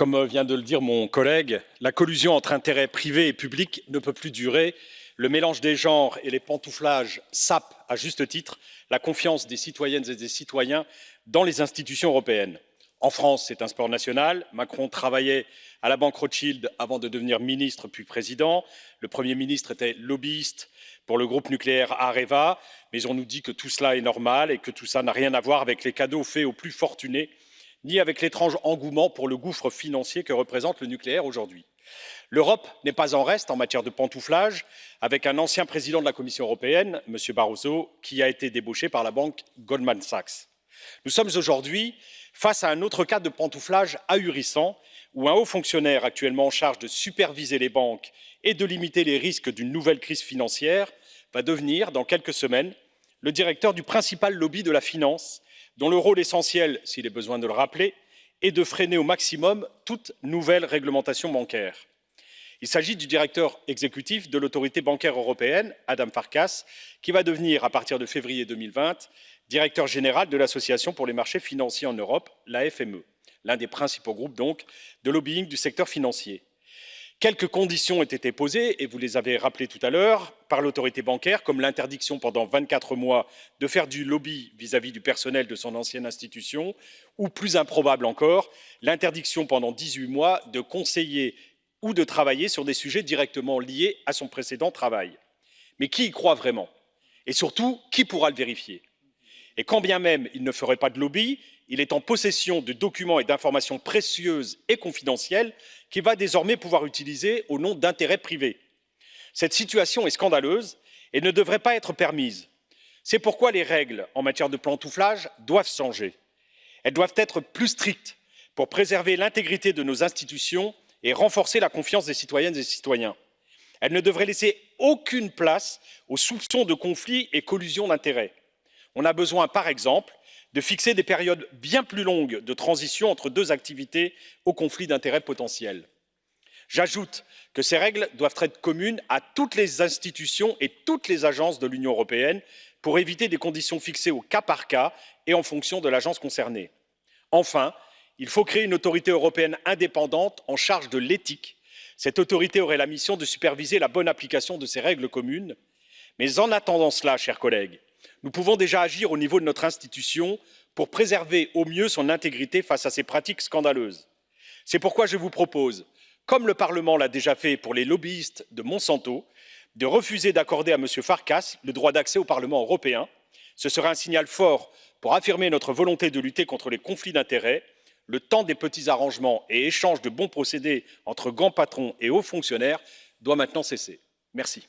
Comme vient de le dire mon collègue, la collusion entre intérêts privés et publics ne peut plus durer. Le mélange des genres et les pantouflages sapent, à juste titre, la confiance des citoyennes et des citoyens dans les institutions européennes. En France, c'est un sport national. Macron travaillait à la banque Rothschild avant de devenir ministre puis président. Le Premier ministre était lobbyiste pour le groupe nucléaire Areva, mais on nous dit que tout cela est normal et que tout ça n'a rien à voir avec les cadeaux faits aux plus fortunés ni avec l'étrange engouement pour le gouffre financier que représente le nucléaire aujourd'hui. L'Europe n'est pas en reste en matière de pantouflage, avec un ancien président de la Commission européenne, M. Barroso, qui a été débauché par la banque Goldman Sachs. Nous sommes aujourd'hui face à un autre cas de pantouflage ahurissant, où un haut fonctionnaire actuellement en charge de superviser les banques et de limiter les risques d'une nouvelle crise financière va devenir, dans quelques semaines, le directeur du principal lobby de la finance dont le rôle essentiel, s'il est besoin de le rappeler, est de freiner au maximum toute nouvelle réglementation bancaire. Il s'agit du directeur exécutif de l'autorité bancaire européenne, Adam Farkas, qui va devenir, à partir de février 2020, directeur général de l'Association pour les marchés financiers en Europe, la FME, l'un des principaux groupes donc de lobbying du secteur financier. Quelques conditions ont été posées, et vous les avez rappelées tout à l'heure, par l'autorité bancaire, comme l'interdiction pendant 24 mois de faire du lobby vis-à-vis du personnel de son ancienne institution, ou plus improbable encore, l'interdiction pendant 18 mois de conseiller ou de travailler sur des sujets directement liés à son précédent travail. Mais qui y croit vraiment? Et surtout, qui pourra le vérifier? Et quand bien même il ne ferait pas de lobby, il est en possession de documents et d'informations précieuses et confidentielles qu'il va désormais pouvoir utiliser au nom d'intérêts privés. Cette situation est scandaleuse et ne devrait pas être permise. C'est pourquoi les règles en matière de pantouflage doivent changer. Elles doivent être plus strictes pour préserver l'intégrité de nos institutions et renforcer la confiance des citoyennes et des citoyens. Elles ne devraient laisser aucune place aux soupçons de conflits et collusions d'intérêts. On a besoin, par exemple, de fixer des périodes bien plus longues de transition entre deux activités au conflit d'intérêts potentiel. J'ajoute que ces règles doivent être communes à toutes les institutions et toutes les agences de l'Union européenne pour éviter des conditions fixées au cas par cas et en fonction de l'agence concernée. Enfin, il faut créer une autorité européenne indépendante en charge de l'éthique. Cette autorité aurait la mission de superviser la bonne application de ces règles communes. Mais en attendant cela, chers collègues, nous pouvons déjà agir au niveau de notre institution pour préserver au mieux son intégrité face à ces pratiques scandaleuses. C'est pourquoi je vous propose, comme le Parlement l'a déjà fait pour les lobbyistes de Monsanto, de refuser d'accorder à M. Farkas le droit d'accès au Parlement européen. Ce sera un signal fort pour affirmer notre volonté de lutter contre les conflits d'intérêts. Le temps des petits arrangements et échanges de bons procédés entre grands patrons et hauts fonctionnaires doit maintenant cesser. Merci.